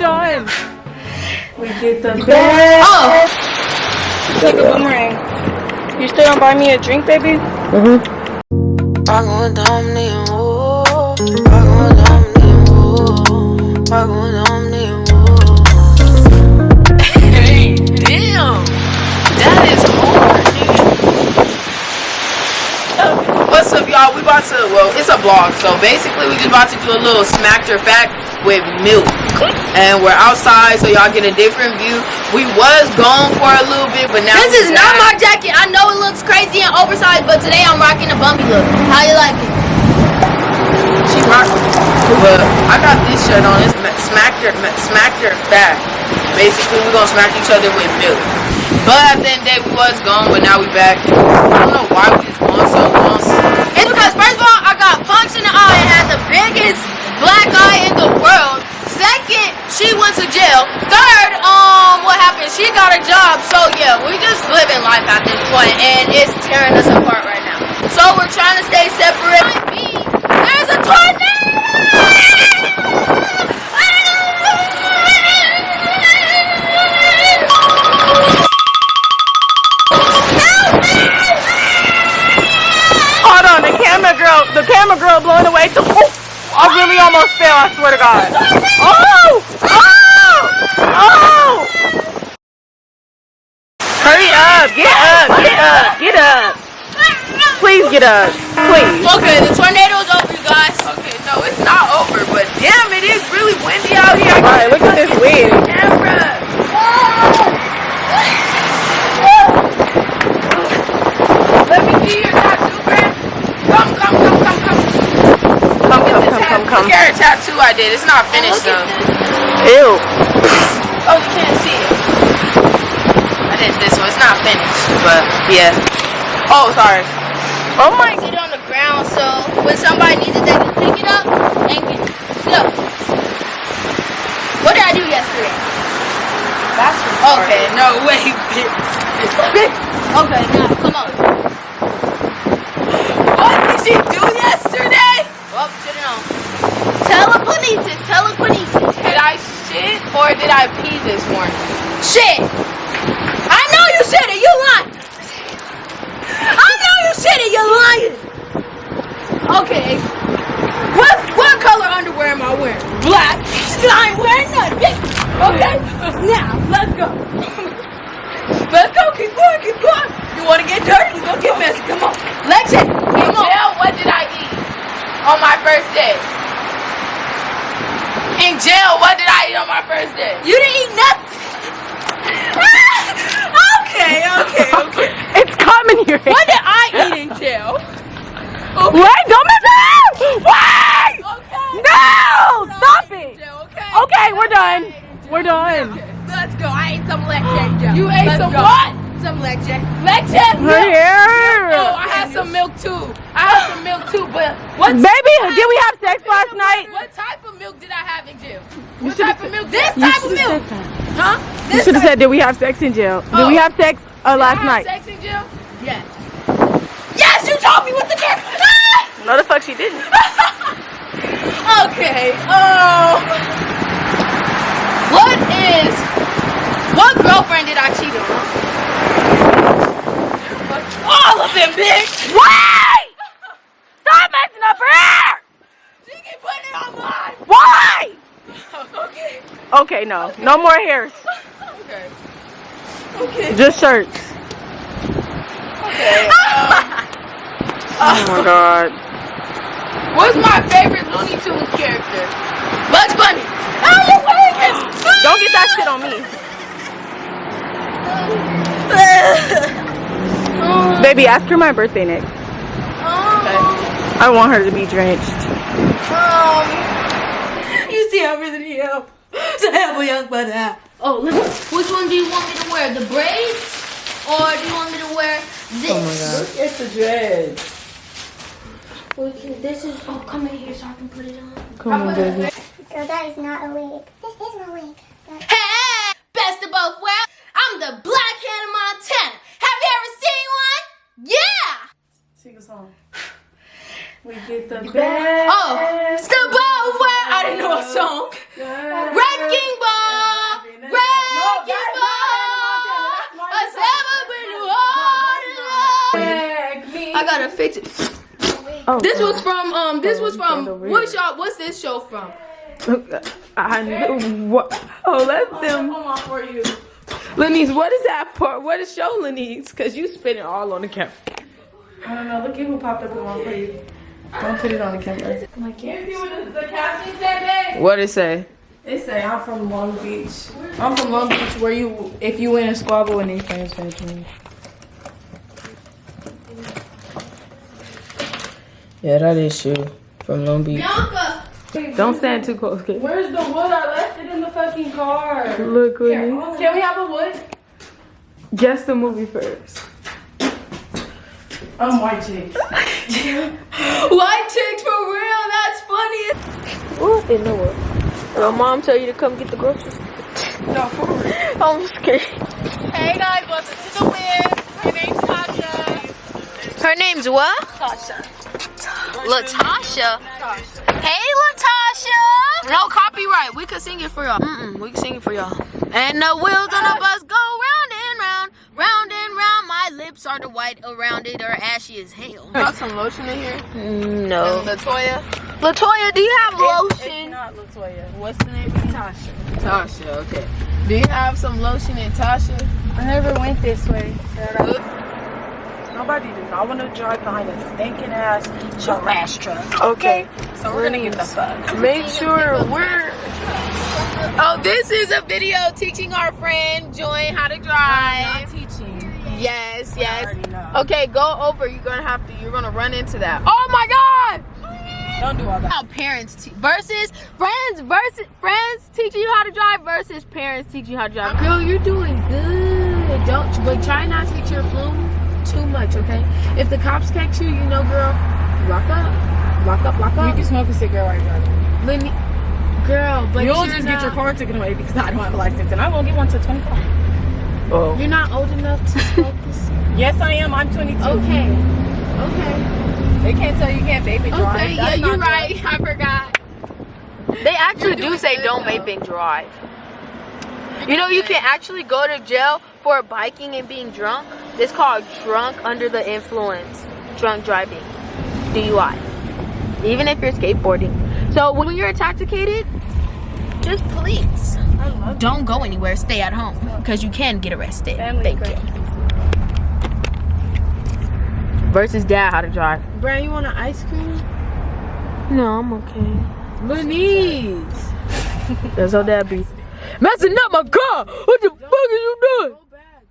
done. We get the best. Oh! Take a boomerang. You still don't buy me a drink, baby? Mm-hmm. What's up, y'all? We about to, well, it's a vlog. So basically, we just about to do a little smack your fact with milk. And we're outside, so y'all get a different view. We was gone for a little bit, but now This is not my jacket. I know it looks crazy and oversized, but today I'm rocking a bumpy look. How you like it? She rocked But I got this shirt on. It's smack your ma- smack your back. Basically, we're gonna smack each other with milk. But at the end of the day, we was gone, but now we back. I don't know why we just gone so long. It's because first of all, I got punched in the eye and had the biggest black eye in the world. Second, went to jail. Third, um, what happened? She got a job. So yeah, we just living life at this point, and it's tearing us apart right now. So we're trying to stay separate. There's a tornado! Hold on, the camera girl, the camera girl blowing away. Oh, I really almost fell. I swear to God. Oh, oh! Hurry up! Get up! Get up! Get up! Please get up! Please. Okay, the tornado's over, you guys. Okay, no, it's not over, but damn, it is really windy out here. All right, look at this wind. Camera. Let me see your tattoo, friend. Come, come, come, come, come. Come, come, come, come, come. Look at her tattoo I did. It's not finished though. Ew. Oh, you can't see it. I did this one. It's not finished, but yeah. Oh, sorry. Oh my. Sit on the ground so when somebody needs it, they can pick it up and get it. So, what did I do yesterday? That's Okay. No, wait. Okay, now come on. what did she do yesterday? Well, sit it on. Telekinesis, telekinesis. Did I shit or did I pee this morning? Shit. I know you said it. You lying. I know you said it. You're lying. Okay. What what color underwear am I wearing? Black. I ain't wearing none. Okay. Now let's go. Let's go. Keep going. Keep going. You want to get dirty? Let's go get messy. Come on. Let's it. Come on. Jail, what did I eat on my first day? In jail, what did I eat on my first day? You didn't eat nothing. okay. Okay. Okay. Coming here. What did I eat in jail? Wait, don't mess around! Wait! Okay. No! Stop it! Okay. Okay, we're done. We're done. Let's go. I ate some lecture. Joe. You ate Let's some go. what? Some lecture. Lecture. We're here. Oh, I had some milk too. I had some milk too, but what Baby, did we have sex last night? what type of milk did I have in jail? What type of milk? This type of milk. Huh? You should have said, did we have sex in jail? Did we Oh. have sex uh, last night? Sex in jail? Yes. Yes, you told me what the fuck. No, the fuck she didn't. okay. Oh. What is? What girlfriend did I cheat on? All of them, bitch. Why? Stop messing up her hair! She keep putting it on mine. Why? Okay. Okay, no. No more hairs. Okay. Okay. Just shirts. Okay. Um, oh my god. What's my favorite Looney Tunes character? Bugs Bunny. How you wearing? Don't get that shit on me. Baby, ask her my birthday next. I want her to be drenched. Um, you see, I really need help. So help a young brother. Oh, listen. Which one do you want me to wear? The braids, or do you want me to wear this? Oh my god. It's the dread. This is, oh, come in here so I can put it on. Come on, baby. So that is not a wig. This is my wig. Hey, best of both worlds. I'm the black Hannah Montana. Have you ever seen one? Yeah. Sing a song. We get the best. Oh, best of both worlds. I didn't know a song. Wrecking ball. Wrecking ball. I've never been seven-win water. I gotta fix it. Oh, This was from um. This was from over what's y'all? What's this show from? I knew what. Oh, let them. Come on for you. Lenise, what is that part? What is show Lenise? Cause you spinning all on the camera. I don't know. Look at who popped up in my for you. Don't put it on the camera. I can't. the caption said, babe? What it say? They say I'm from Long Beach. I'm from Long Beach where you, if you win a squabble and these friends finish Yeah, that is true. From Long Beach. Bianca. Don't stand too close. Okay. Where's the wood? I left it in the fucking car. Look, Lenise. Can we have a wood? Guess the movie first. I'm white chicks. White chicks for real. That's funny. What in the world? Your mom tell you to come get the groceries? No, for real. I'm scared. Hey guys, welcome to the win. Her name's Tasha. Her name's what? Tasha. Latasha. Hey, Latasha. No copyright. We could sing it for y'all. Mm-mm, we can sing it for y'all. And the wheels on the bus go round and round, round and round. My lips are the white around it, or ashy as hell. Got some lotion in here? No. Latoya? Latoya, do you have It's lotion? not Latoya. What's the name? Tasha. Tasha, okay. Do you have some lotion in Tasha? I never went this way. Nobody does not want to drive behind a stinking ass trash truck. Okay. So we're gonna get the fuck. Make sure we're. Oh, this is a video teaching our friend Joy how to oh, I'm drive. not teaching. Yes, I yes. Okay, go over. You're gonna have to. You're gonna run into that. Oh my God! Don't do all that. How parents versus friends versus friends teaching you how to drive versus parents teaching you how to drive. Girl, you're doing good. Don't but try not to get your too much, okay? If the cops catch you, you know, girl, lock up, lock up, lock up. You can smoke a cigarette while you're driving. Let me, girl, but You'll just not, get your car taken away because I don't have a license and I won't get one till 25. Oh. You're not old enough to smoke this. Yes, I am. I'm 22. Okay, okay, They can't tell you can't vape and drive. okay. Yeah, That's you're not right. I forgot. They actually do say don't vape and drive. You know, you can actually go to jail for biking and being drunk. It's called drunk under the influence, drunk driving, DUI. Even if you're skateboarding. So when you're intoxicated, just please don't go anywhere. Stay at home because you can get arrested. Family Thank you. Versus dad how to drive. Brian, you want an ice cream? No, I'm okay. Lenise. That's how dad be. Messing up my car. What the fuck are you